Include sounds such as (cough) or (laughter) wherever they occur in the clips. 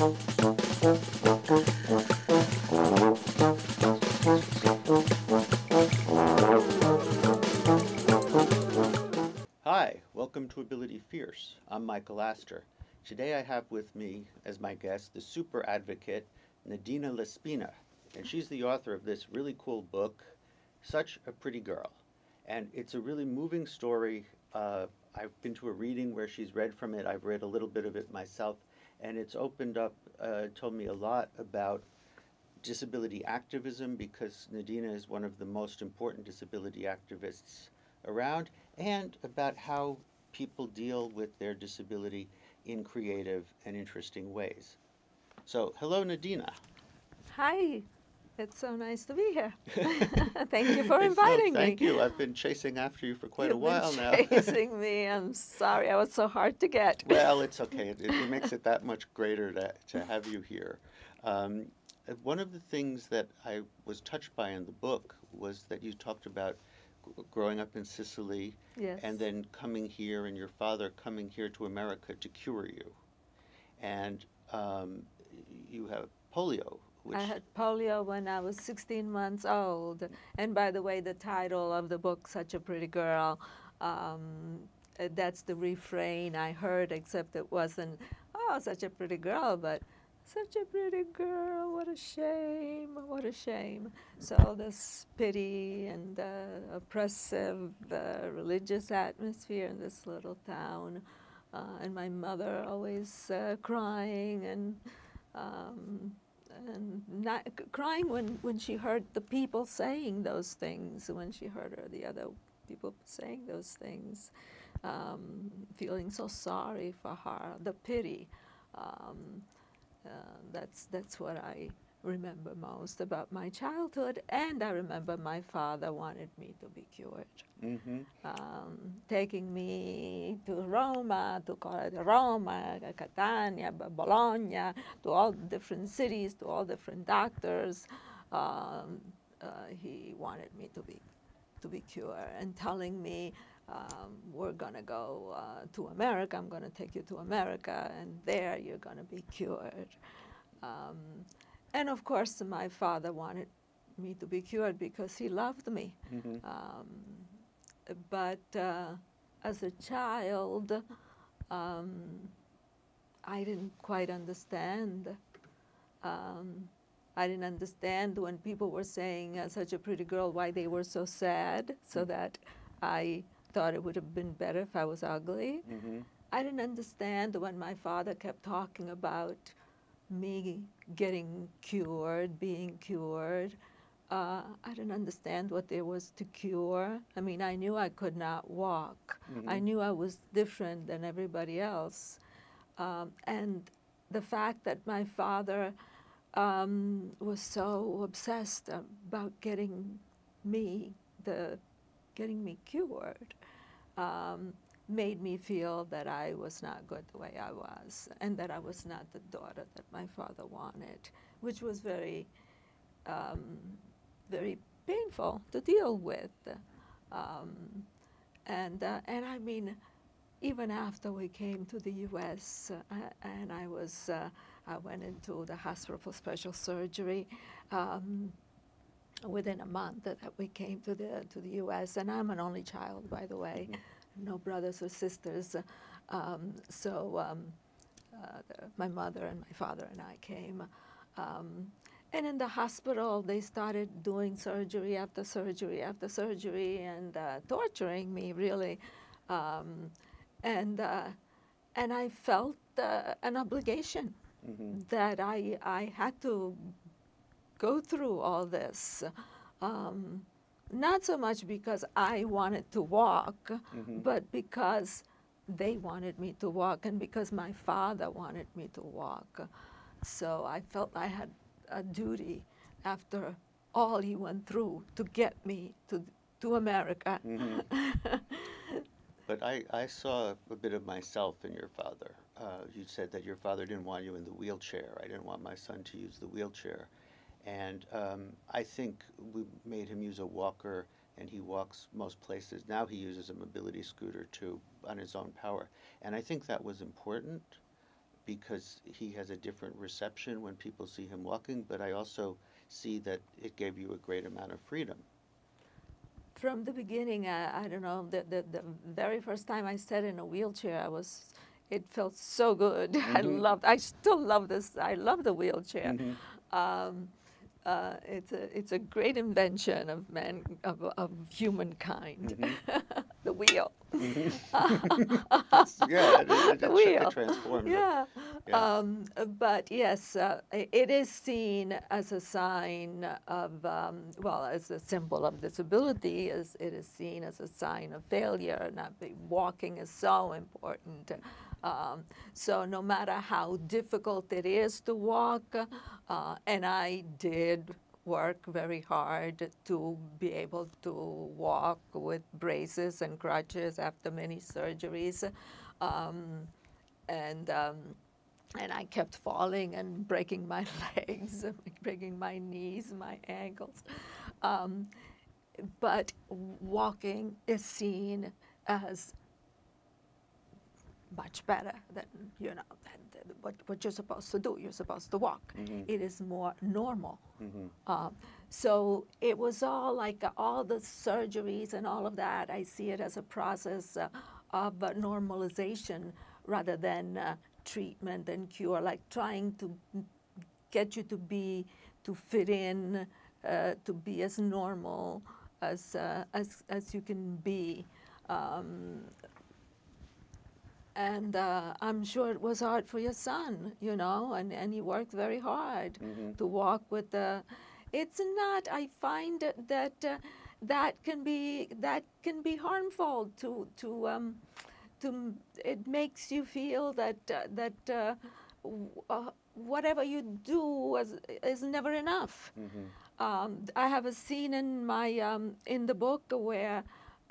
Hi, welcome to Ability Fierce. I'm Michael Astor. Today I have with me as my guest the super advocate Nadina LaSpina, and she's the author of this really cool book, Such a Pretty Girl. And it's a really moving story. Uh, I've been to a reading where she's read from it. I've read a little bit of it myself, and it's opened up, uh, told me a lot about disability activism because Nadina is one of the most important disability activists around and about how people deal with their disability in creative and interesting ways. So, hello, Nadina. Hi, it's so nice to be here. (laughs) thank you for inviting thank me. you. I've been chasing after you for quite You've a while been now. chasing (laughs) me. I'm sorry, I was so hard to get. (laughs) well, it's okay. It, it makes it that much greater to, to have you here. Um, one of the things that I was touched by in the book was that you talked about growing up in Sicily yes. and then coming here and your father coming here to America to cure you. And um, you have polio, I had polio when I was 16 months old. And by the way, the title of the book, Such a Pretty Girl, um, that's the refrain I heard, except it wasn't, oh, such a pretty girl, but such a pretty girl, what a shame, what a shame. So this pity and uh, oppressive uh, religious atmosphere in this little town, uh, and my mother always uh, crying and um, not crying when, when she heard the people saying those things, when she heard her, the other people saying those things, um, feeling so sorry for her, the pity. Um, uh, that's that's what I remember most about my childhood, and I remember my father wanted me to be cured hmm um, taking me to Roma, to Roma, Catania, Bologna, to all different cities, to all different doctors. Um, uh, he wanted me to be to be cured and telling me um, we're gonna go uh, to America. I'm gonna take you to America, and there you're gonna be cured. And of course, my father wanted me to be cured because he loved me. hmm Um, but uh, as a child, um, I didn't quite understand. Um, I didn't understand when people were saying uh, such a pretty girl why they were so sad, so that I thought it would have been better if I was ugly. hmm I didn't understand when my father kept talking about me getting cured, being cured. Uh, I didn't understand what there was to cure. I mean, I knew I could not walk. I Mhm. knew I was different than everybody else. Um, and the fact that my father um, was so obsessed about getting me the getting me cured um, made me feel that I was not good the way I was, and that I was not the daughter that my father wanted, which was very, um, very painful to deal with. Um, and uh, and I mean, even after we came to the U.S. Uh, and I was, uh, I went into the hospital for special surgery. Um, within a month that we came to the to the U.S. and I'm an only child, by the way, no brothers or sisters. Um, so um, uh, my mother and my father and I came. Um, and in the hospital, they started doing surgery after surgery after surgery and uh, torturing me, really. Um, and, uh, and I felt uh, an obligation hmm that I, I had to go through all this. Um, not so much because I wanted to walk, Mhm. but because they wanted me to walk and because my father wanted me to walk. So I felt I had a duty after all he went through to get me to, to America. Mhm. (laughs) But I, I saw a bit of myself in your father. Uh, you said that your father didn't want you in the wheelchair. I didn't want my son to use the wheelchair. And um, I think we made him use a walker, and he walks most places. Now he uses a mobility scooter too on his own power. And I think that was important because he has a different reception when people see him walking, but I also see that it gave you a great amount of freedom. From the beginning, I, I don't know, the, the, the very first time I sat in a wheelchair, I was, it felt so good. (laughs) I Mhm. loved, I still love this, I love the wheelchair. Mhm. Um, uh, it's a it's a great invention of man of, of humankind, (laughs) the wheel. That's- (laughs) yeah, it, it, (laughs) the it wheel. transforms it. Yeah. Yeah. Um, but yes, uh, it is seen as a sign of, um, well, as a symbol of disability, as it is seen as a sign of failure. Not walking is so important. Um, so no matter how difficult it is to walk, uh, and I did work very hard to be able to walk with braces and crutches after many surgeries. Um, and um, and I kept falling and breaking my (laughs) legs, breaking my knees, my ankles. Um, but walking is seen as much better than you know than, what, what you're supposed to do. You're supposed to walk. Mhm. It is more normal. Mhm. Um, so it was all like uh, all the surgeries and all of that. I see it as a process uh, of uh, normalization rather than uh, treatment and cure, like trying to get you to be, to fit in, uh, to be as normal as, uh, as, as you can be. Um, and uh, I'm sure it was hard for your son, you know, and, and he worked very hard Mhm. to walk with the. It's not. I find that uh, that can be that can be harmful to to um, to. It makes you feel that uh, that uh, uh, whatever you do is, is never enough. Mhm. Um, I have a scene in my um, in the book where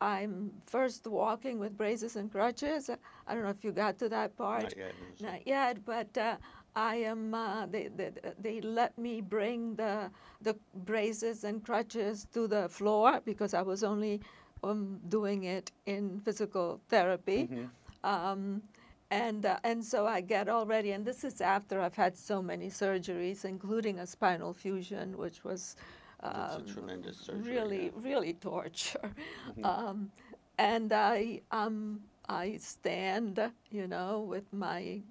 I'm first walking with braces and crutches. I don't know if you got to that part. Not yet. Not yet, but uh, I am. Uh, they, they they let me bring the the braces and crutches to the floor because I was only um, doing it in physical therapy. Mhm. Um, and, uh, and so I get already, and this is after I've had so many surgeries, including a spinal fusion, which was um, a tremendous surgery. really, yeah. really torture. Mhm. Um, and I, um, I stand, you know, with my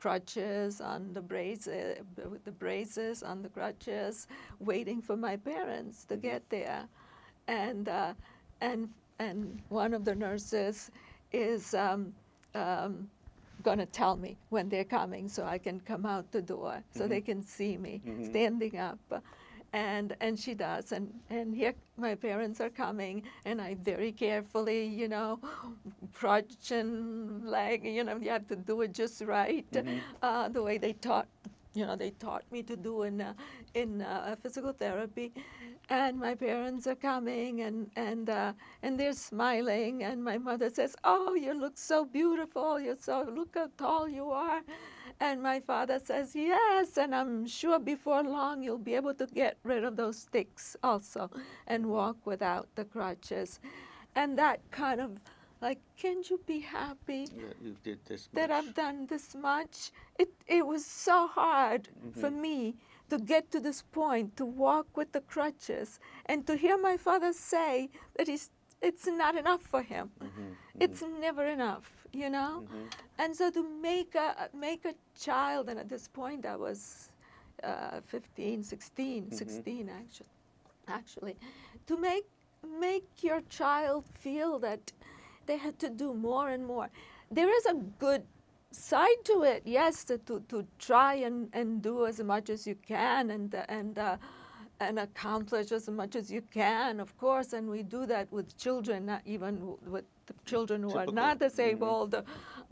crutches on the braces, with the braces on the crutches, waiting for my parents to get there, and uh, and and one of the nurses is um, um, going to tell me when they're coming, so I can come out the door, so they can see me Mhm. standing up. And, and she does, and, and here my parents are coming, and I very carefully, you know, crutch and leg, you know, you have to do it just right, Mhm. uh, the way they taught, you know, they taught me to do in, uh, in uh, physical therapy. And my parents are coming, and, and, uh, and they're smiling, and my mother says, oh, you look so beautiful, you're so, look how tall you are. And my father says, Yes, and I'm sure before long you'll be able to get rid of those sticks also and walk without the crutches. And that kind of like, can't you be happy Yeah, you did this that. I've done this much? It, it was so hard mm-hmm. for me to get to this point, to walk with the crutches, and to hear my father say that he's, it's not enough for him. Mhm. It's never enough, you know? Mhm. And so to make a make a child, and at this point I was uh, 15, 16, 16 actually, actually, to make make your child feel that they had to do more and more. There is a good side to it, yes, to, to, to try and, and do as much as you can and and uh, and accomplish as much as you can, of course, and we do that with children, not even with the children who are Typical. not Mhm. disabled.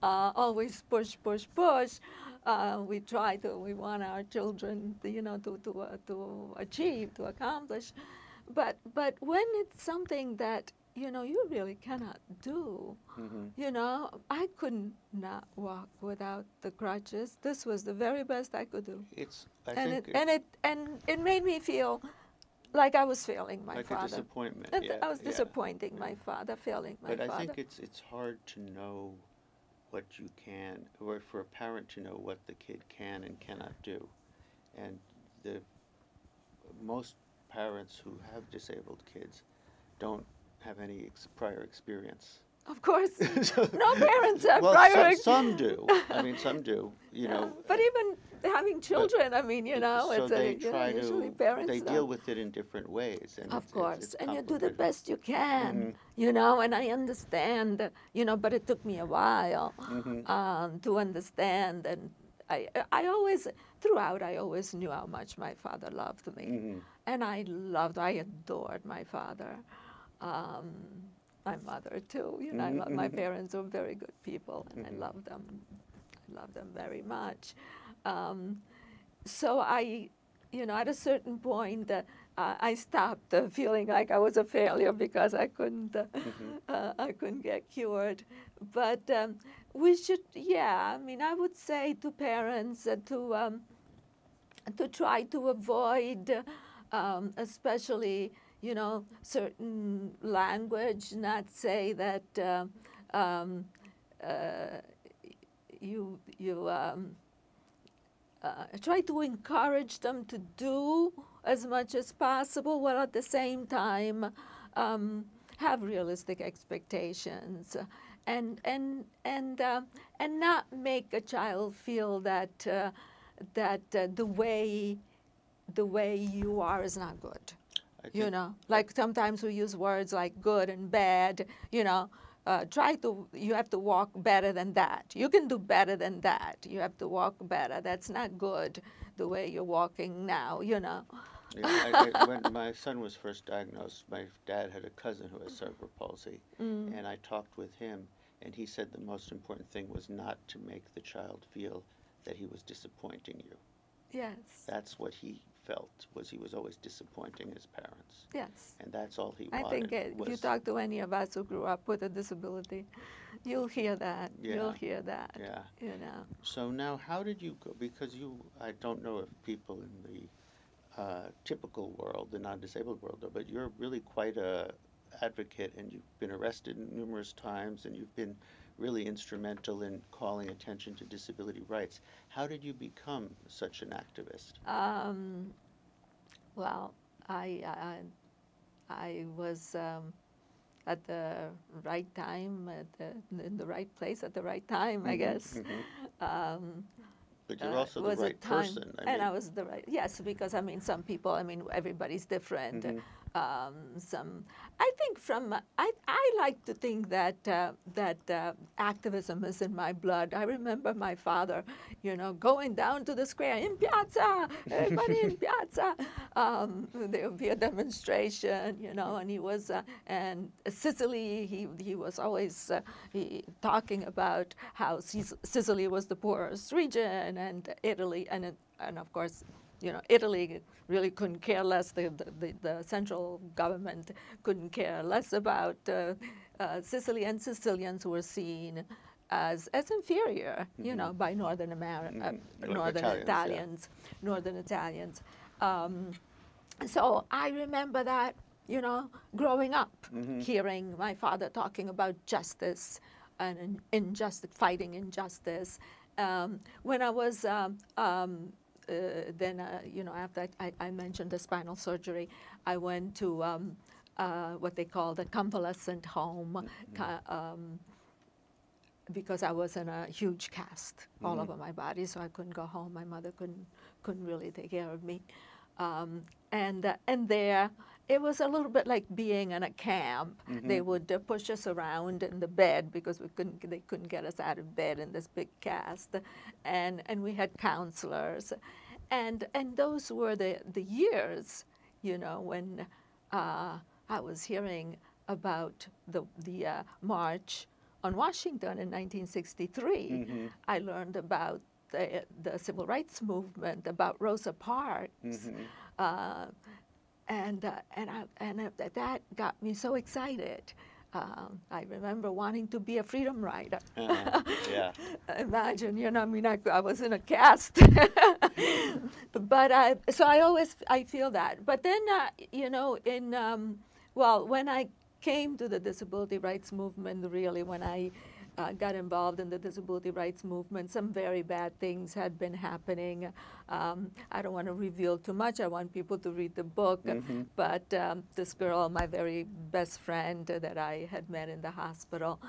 Uh, always push, push, push. Uh, we try to. We want our children, to, you know, to to uh, to achieve, to accomplish. But but when it's something that you know you really cannot do, Mhm. you know, I couldn't not walk without the crutches. This was the very best I could do It's. I and think it, and it and it made me feel like I was failing my like a father. disappointment. And yeah, I was yeah. disappointing my father, failing my father. But I think it's it's hard to know what you can, or for a parent to know what the kid can and cannot do. And the most parents who have disabled kids don't have any ex- prior experience. Of course, (laughs) So- no parents have well, prior. some, some do. I mean, some do. (laughs) You Yeah, know, but even having children, I mean, you know, so it's they a, you know, try usually to parents they deal with it in different ways. And Of it's- it's- course, it's and you do the best you can, Mhm. you know, and I understand, you know, but it took me a while Mhm. um, to understand. And I, I always, throughout, I always knew how much my father loved me. Mhm. And I loved, I adored my father. Um, my mother too, you know, I Mhm, love, my mhm. parents were very good people, and Mhm. I love them. I love them very much. Um, so I, you know, at a certain point, uh, I stopped uh, feeling like I was a failure because I couldn't, uh, Mhm. uh, I couldn't get cured. But um, we should, yeah. I mean, I would say to parents uh, to um, to try to avoid, um, especially, you know, certain language. Not say that uh, um, uh, you you. Um, uh, try to encourage them to do as much as possible, while at the same time um, have realistic expectations, and and and uh, and not make a child feel that uh, that uh, the way the way you are is not good. You know, like sometimes we use words like good and bad. You know, uh, try to. You have to walk better than that. You can do better than that. You have to walk better. That's not good. The way you're walking now. You know. Yeah, I, I, (laughs) when my son was first diagnosed, my dad had a cousin who has cerebral palsy, Mm. and I talked with him, and he said the most important thing was not to make the child feel that he was disappointing you. Yes. That's what he felt was he was always disappointing his parents, Yes. and that's all he I wanted. I think uh, if you talk to any of us who grew up with a disability, you'll hear that. Yeah. You'll hear that. yeah. You know. So now, how did you go? Because you, I don't know if people in the uh, typical world, the non-disabled world, but you're really quite a advocate, and you've been arrested numerous times, and you've been really instrumental in calling attention to disability rights. How did you become such an activist? Um, well, I, I, I was um, at the right time, at the, in the right place at the right time, I Mhm, guess. mhm. Um, But you're uh, also the was right person. I and I was the right, yes, because I mean, some people, I mean, everybody's different. Mhm. Um, some, I think from, I, I like to think that, uh, that uh, activism is in my blood. I remember my father, you know, going down to the square, in piazza, everybody in (laughs) piazza. Um, there would be a demonstration, you know, and he was, uh, and Sicily, he, he was always uh, he, talking about how Sicily was the poorest region and Italy, and, and of course, you know, Italy really couldn't care less. The, the, the, the central government couldn't care less about uh, uh, Sicily, and Sicilians were seen as, as inferior, you know, by Northern America, uh, Northern Italians, yeah. Northern Italians. Um, so I remember that, you know, growing up, Mhm. hearing my father talking about justice and injustice, fighting injustice. Um, when I was um, um, uh, then, uh, you know, after I, I mentioned the spinal surgery, I went to um, uh, what they call the convalescent home. ca- um, because I was in a huge cast all Mhm. over my body, so I couldn't go home. My mother couldn't couldn't really take care of me, um, and uh, and there it was a little bit like being in a camp. They Mhm. would uh, push us around in the bed because we couldn't they couldn't get us out of bed in this big cast, and and we had counselors, and and those were the the years, you know, when uh, I was hearing about the the uh, march on Washington in 1963. Mhm. I learned about the, the civil rights movement, about Rosa Parks, Mhm. uh, and uh, and I, and uh, that got me so excited. Um, I remember wanting to be a freedom rider. Uh-huh. Yeah. (laughs) Imagine, you know, I mean, I, I was in a cast, (laughs) but I, so I always I feel that. But then, uh, you know, in um, well, when I came to the disability rights movement, really, when I uh, got involved in the disability rights movement. Some very bad things had been happening. Um, I don't want to reveal too much. I want people to read the book. Mhm. But um, this girl, my very best friend that I had met in the hospital,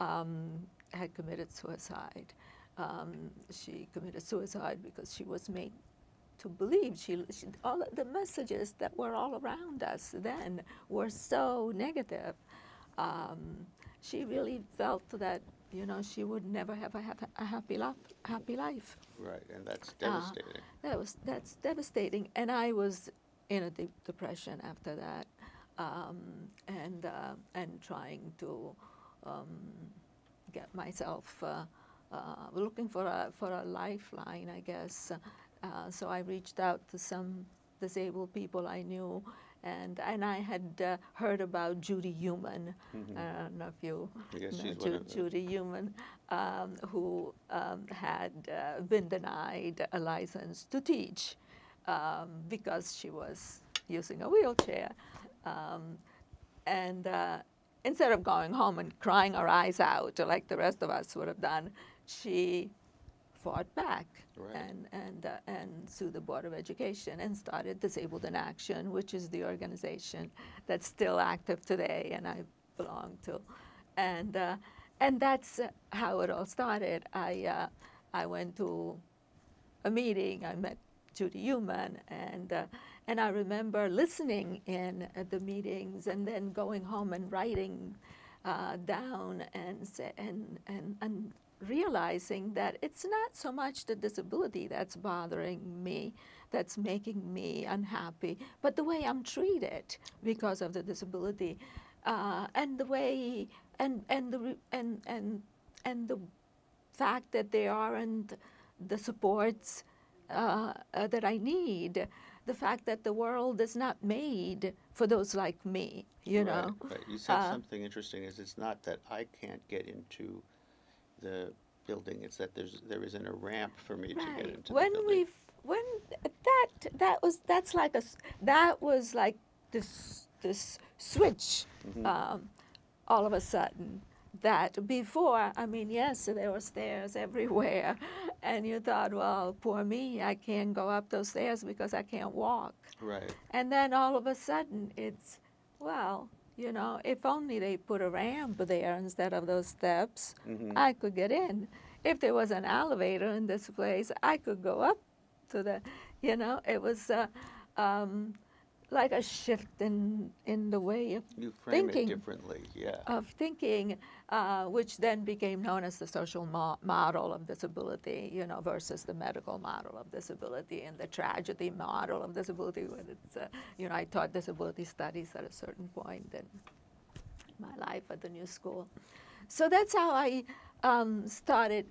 um, had committed suicide. Um, she committed suicide because she was made to believe she, she all the messages that were all around us then were so negative. Um, she really felt that you know she would never have a, have a happy life. Happy life. Right, and that's Uh, devastating. That was that's devastating, and I was in a deep depression after that, um, and uh, and trying to um, get myself uh, uh, looking for a for a lifeline, I guess. Uh, so I reached out to some disabled people I knew, and and I had uh, heard about Judy Heumann. Mhm. I don't know if you Yes, know she's Ju- one of the- Judy Heumann, um, who um, had uh, been denied a license to teach um, because she was using a wheelchair. Um, and uh, instead of going home and crying her eyes out like the rest of us would have done, she fought back Right. and and uh, and sued the Board of Education and started Disabled in Action, which is the organization that's still active today, and I belong to, and uh, and that's how it all started. I uh, I went to a meeting. I met Judy Heumann, and uh, and I remember listening in at the meetings, and then going home and writing uh, down and say, and and and realizing that it's not so much the disability that's bothering me, that's making me unhappy, but the way I'm treated because of the disability, uh, and the way and and the and and and the fact that there aren't the supports uh, uh, that I need, the fact that the world is not made for those like me, you know. Right, right. You said Uh, something interesting. Is it's not that I can't get into the building; it's that there's there isn't a ramp for me to get into When the building. we when that that was that's like a that was like this this switch Mhm. um, all of a sudden that before I mean yes there were stairs everywhere (laughs) and you thought well poor me I can't go up those stairs because I can't walk Right. and then all of a sudden it's well you know if only they put a ramp there instead of those steps Mhm. I could get in. If there was an elevator in this place, I could go up to the, you know, it was uh, um, like a shift in, in the way of, You frame thinking. it differently. Yeah. of thinking, uh, which then became known as the social mo- model of disability, you know, versus the medical model of disability and the tragedy model of disability. When it's, uh, you know, I taught disability studies at a certain point in my life at the new school. So that's how I um, started,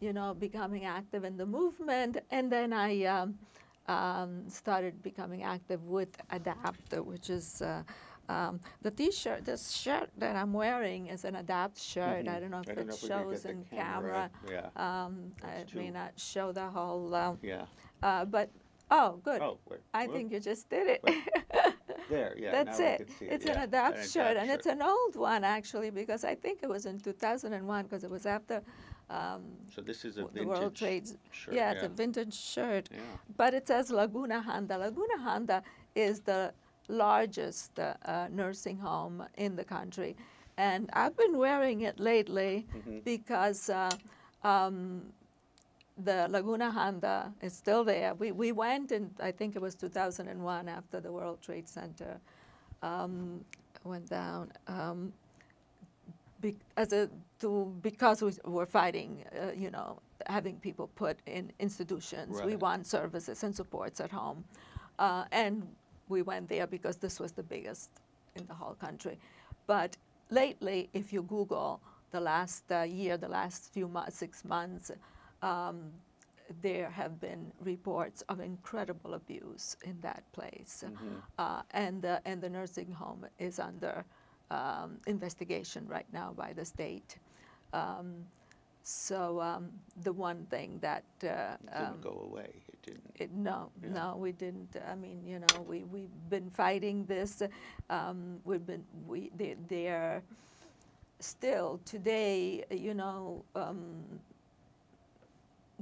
you know, becoming active in the movement, and then I um, um, started becoming active with ADAPT, which is uh, um, the T-shirt. This shirt that I'm wearing is an ADAPT shirt. I Mhm. don't know if it don't know if we could shows the in camera. camera. Yeah. Um, it may not show the whole, uh, Yeah. uh, but oh, good. Oh, wait. I whoop. think you just did it. (laughs) There. Yeah. That's we it. It's yeah, an adapt adapt shirt, and it's an old one actually because I think it was in 2001 because it was after um, So this is a vintage World Trade. shirt. yeah, it's a vintage shirt, Yeah. but it says Laguna Honda. Laguna Honda is the largest uh, nursing home in the country, and I've been wearing it lately Mhm. because. Uh, um, the Laguna Honda is still there. We, we went in, I think it was 2001 after the World Trade Center um, went down. Be, as a, to, because we were fighting, uh, you know, having people put in institutions. We want services and supports at home. Uh, and we went there because this was the biggest in the whole country. But lately, if you Google the last uh, year, the last few months, six months, um, there have been reports of incredible abuse in that place. Mhm. Uh, and, the, and the nursing home is under um, investigation right now by the state. Um, so um, the one thing that uh, It didn't um, go away. It didn't. it, no, Yeah. no, we didn't. I mean, you know, we we've been fighting this. Um, we've been we they, they're still today, you know, um,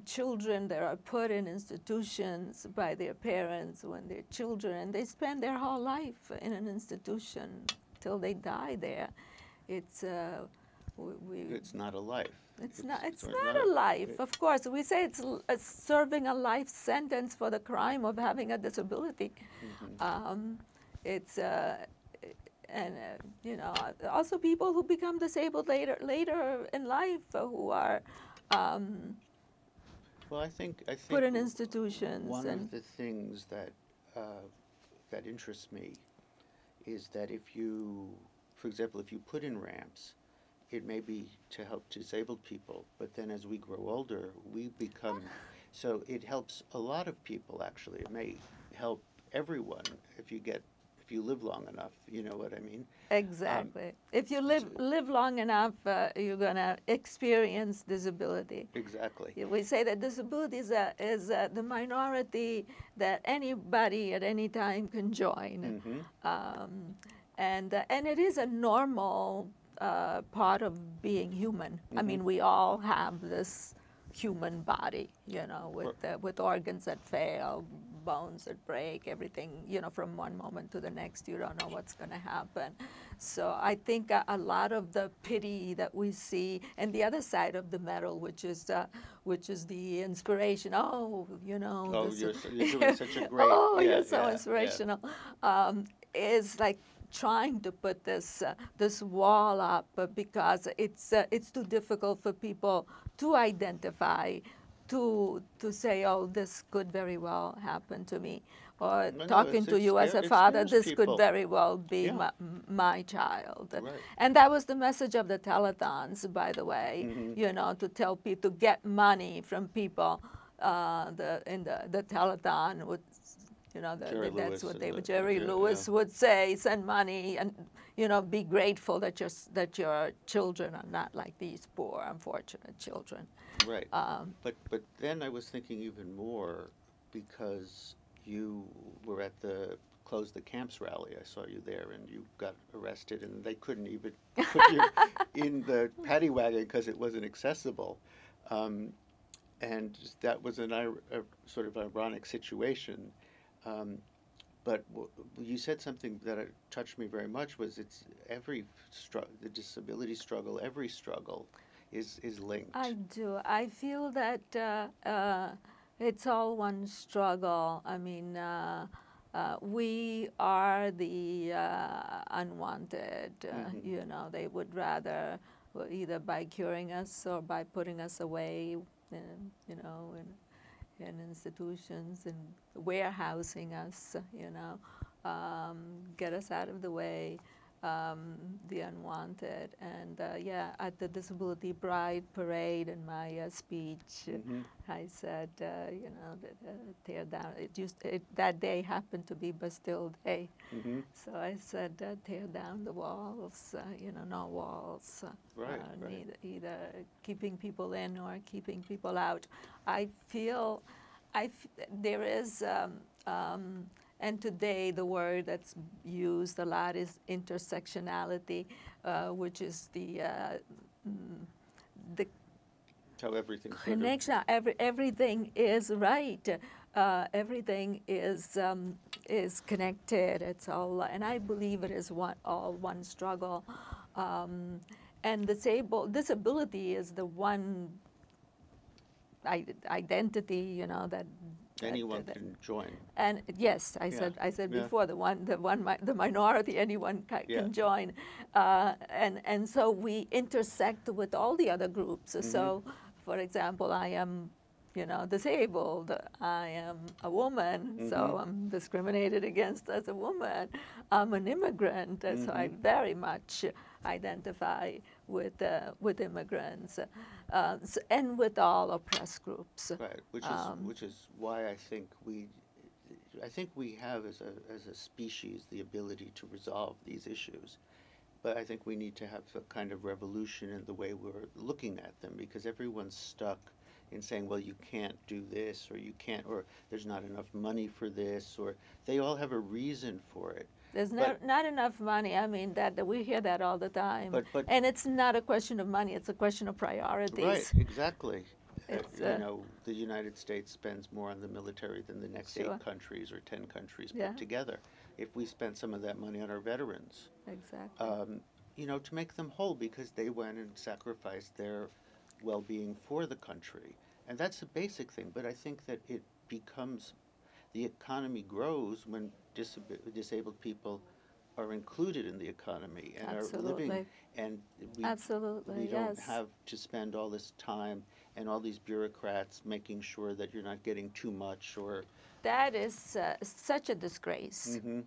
children that are put in institutions by their parents when they're children, and they spend their whole life in an institution till they die there. It's uh, we, we It's not a life. it's not. It's not a life. Of course, we say it's l- uh, serving a life sentence for the crime of having a disability. Mhm. Um, it's uh, and uh, you know also people who become disabled later later in life uh, who are um, Well, I think I think put in institutions One of the things that uh, that interests me is that if you, for example, if you put in ramps, it may be to help disabled people, but then as we grow older, we become. So it helps a lot of people. Actually, it may help everyone if you get you live long enough. You know what I mean? exactly if you live live long enough uh, you're gonna experience disability. Exactly. We say that disability is, a, is a, the minority that anybody at any time can join. hmm Um, and, uh, and it is a normal uh, part of being human. I mean, we all have this human body, you know, with, uh, with organs that fail, bones that break, everything, you know, from one moment to the next, you don't know what's going to happen. So I think a, a lot of the pity that we see, and the other side of the medal, which is, uh, which is the inspiration. Oh, you know, Oh, this you're so- you're doing such a (laughs) great- oh, yeah, you're so yeah, yeah. inspirational. Um, is like trying to put this uh, this wall up because it's uh, it's too difficult for people to identify to to say oh this could very well happen to me or No, no, talking it's- to you as a father this people. could very well be Yeah. my, my child Right. and that was the message of the telethons by the way Mhm. you know to tell people to get money from people uh, the in the the telethon would you know, the, the- that's Lewis what they the- would. Jerry yeah, Lewis yeah. would say, "Send money and you know, be grateful that your that your children are not like these poor, unfortunate children." Right. Um, But but then I was thinking even more because you were at the close the camps rally. I saw you there, and you got arrested, and they couldn't even put you (laughs) in the paddy wagon because it wasn't accessible. Um, and that was an a sort of ironic situation. Um, but w- you said something that touched me very much. Was it's every str- the disability struggle, every struggle, is is linked. I do. I feel that uh, uh, it's all one struggle. I mean, uh, uh, we are the uh, unwanted. Uh, Mhm. You know, they would rather either by curing us or by putting us away, you know, in, in institutions and warehousing us, you know, um, get us out of the way, um, the unwanted. And uh, yeah, at the Disability Pride Parade in my uh, speech, Mhm. I said, uh, you know, that, uh, tear down. It used it, that day happened to be Bastille Day, Mhm. so I said, uh, tear down the walls. Uh, you know, no walls. Right, right. neither, either keeping people in or keeping people out. I feel, I f- there is, um, um, and today the word that's used a lot is intersectionality, uh, which is the uh, mm, the How everything sort of- connection. Every, everything is right. Uh, everything is um, is connected. It's all, and I believe it is one all one struggle. Um, and disabled disability is the one identity, you know, that. Anyone that- can join. and yes, I Yeah, said I said yeah. before the one the one mi- the minority anyone ca- Yeah. can join, uh, and and so we intersect with all the other groups. Mm-hmm. So, for example, I am, you know, disabled. I am a woman, so Mhm. I'm discriminated against as a woman. I'm an immigrant, uh, so I Mhm. very much identify with uh, with immigrants, uh, and with all oppressed groups. Right, which is Um, which is why I think we, I think we have as a as a species the ability to resolve these issues, but I think we need to have a kind of revolution in the way we're looking at them because everyone's stuck in saying, well, you can't do this or you can't or there's not enough money for this or they all have a reason for it. There's But- not, not enough money. I mean, that, that we hear that all the time. But- but- and it's not a question of money, it's a question of priorities. Right, exactly. Uh, It's, You uh, know, the United States spends more on the military than the next Sure. eight countries or ten countries Yeah. put together. If we spent some of that money on our veterans, Exactly. um, you know, to make them whole because they went and sacrificed their well-being for the country. And that's a basic thing, but I think that it becomes, the economy grows when disab- disabled people are included in the economy and are living, Absolutely. and we Absolutely, we don't yes. have to spend all this time and all these bureaucrats making sure that you're not getting too much or. that is uh, such a disgrace Mhm.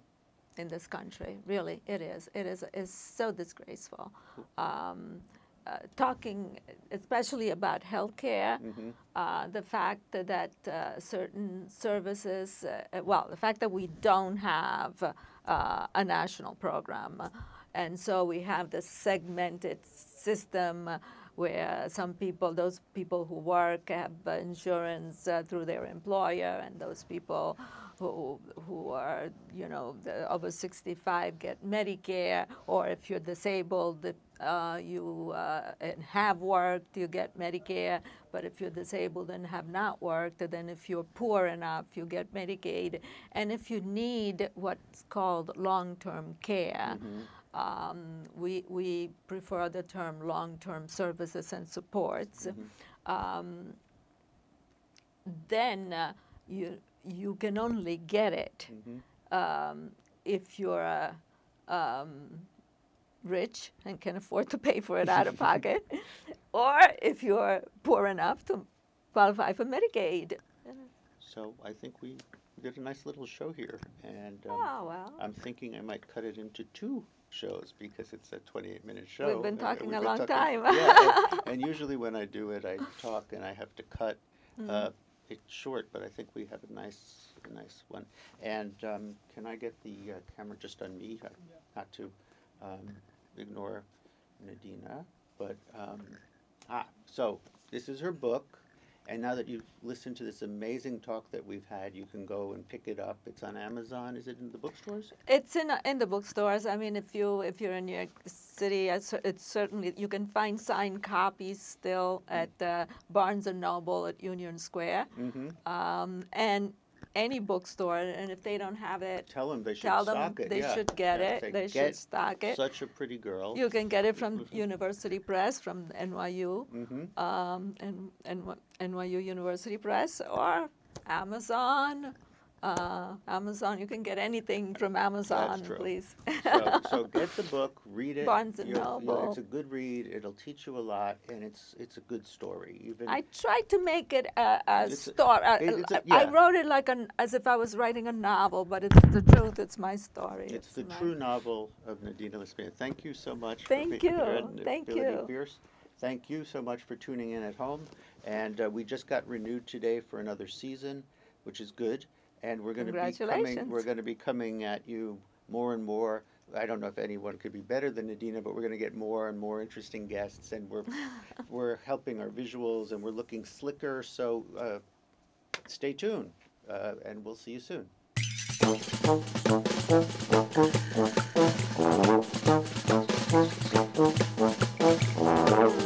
in this country. Really, it is. It is. It's so disgraceful. Um, uh, talking especially about healthcare, Mhm. uh, the fact that, that uh, certain services, uh, well, the fact that we don't have uh, a national program, and so we have this segmented system where some people, those people who work have insurance uh, through their employer, and those people who who are you know the, over 65 get Medicare, or if you're disabled, uh, you uh, and have worked, you get Medicare. But if you're disabled and have not worked, then if you're poor enough, you get Medicaid. And if you need what's called long-term care. Um, we, we prefer the term long-term services and supports. Um, then uh, you, you can only get it um, if you're uh, um, rich and can afford to pay for it out of pocket, (laughs) or if you're poor enough to qualify for Medicaid. So I think we did a nice little show here, and um, Oh, well. I'm thinking I might cut it into two shows because it's a 28-minute show. We've been uh, talking we've a been long talking- time. yeah, and, and (laughs) usually when I do it, I talk and I have to cut Mm. uh, it short, but I think we have a nice, a nice one. And um, can I get the uh, camera just on me, uh, not to um, ignore Nadina, but um, ah, so this is her book. And now that you've listened to this amazing talk that we've had, you can go and pick it up. It's on Amazon. Is it in the bookstores? It's in in the bookstores. I mean, if you if you're in New York City, it's it's certainly you can find signed copies still at uh, Barnes and Noble at Union Square, Mm-hmm. um, and any bookstore. And if they don't have it, Tell them they should tell them stock it. they yeah. should get Yeah, it. They "Get should stock it. Such a pretty girl. You can get it from. University Press, from NYU, Mm-hmm. um, and, and NYU University Press, or Amazon. Uh, Amazon, you can get anything from Amazon, true. please. So, so (laughs) get the book, read it. Barnes and Noble. It's a good read. It'll teach you a lot, and it's it's a good story. Even I tried to make it a, a It's a- story. uh, it- it's a- I wrote it like an, as if I was writing a novel, but it's the truth. It's my story. it's the my- true novel of Nadina LaSpina. Thank you so much. Thank you. Thank you. Fierce. Thank you so much for tuning in at home. And uh, we just got renewed today for another season, which is good. And we're going to be coming. We're going to be coming at you more and more. I don't know if anyone could be better than Nadina, but we're going to get more and more interesting guests, and we're (laughs) we're helping our visuals, and we're looking slicker. So uh, stay tuned, uh, and we'll see you soon. Thank (laughs) you.